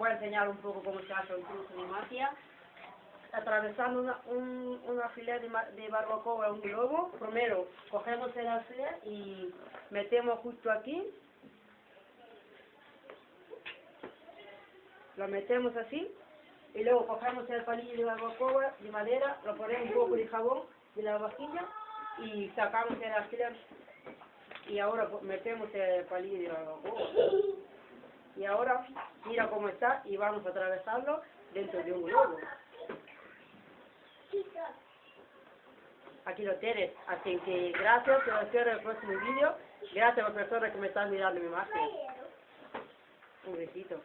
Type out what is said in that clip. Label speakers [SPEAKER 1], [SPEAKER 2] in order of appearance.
[SPEAKER 1] voy a enseñar un poco cómo se hace un truco de magia. Atravesando una, un, filea de, de barbacoa a un globo, primero cogemos el alfiler y metemos justo aquí. Lo metemos así y luego cogemos el palillo de barbacoa de madera, lo ponemos un poco de jabón de la vajilla y sacamos el alfiler y ahora metemos el palillo de barbacoa. Mira cómo está y vamos a atravesarlo dentro de un globo. Aquí lo tienes. Así que gracias, te espero en el próximo vídeo. Gracias a las personas que me están mirando mi imagen. Un besito.